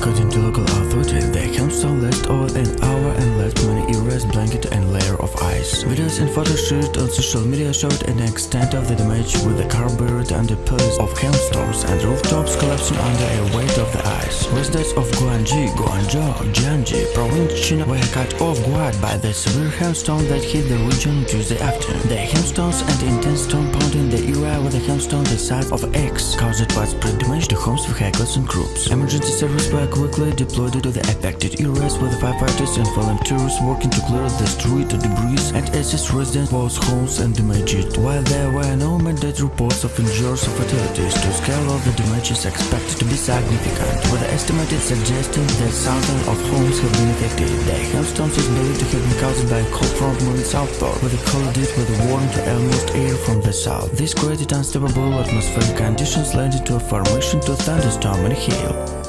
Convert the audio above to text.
According to local authorities, the hailstone lasted over an hour and left many areas blanket and layer of ice. Videos and photos shared on social media showed an extent of the damage with the car buried under piles of hailstones and rooftops collapsing under a weight of the ice. Residents of Guangji, Guangzhou, Jiangxi province China were cut off guard by the severe hailstorm that hit the region Tuesday afternoon. The hailstones and intense storm pounding the area a hailstone the size of X caused widespread damage to homes, vehicles and groups. Emergency services were quickly deployed to the affected areas with firefighters and volunteers working to clear the street debris and assist residents whose homes and damaged. While there were no immediate reports of injuries or fatalities, the scale of the damage is expected to be significant, with the estimated suggesting that thousands of homes have been affected. The hailstones is believed to have been caused by a cold front moving southward, with a cold with warm to almost air from the south. This created unstable atmospheric conditions leading to a formation to a thunderstorm and hail.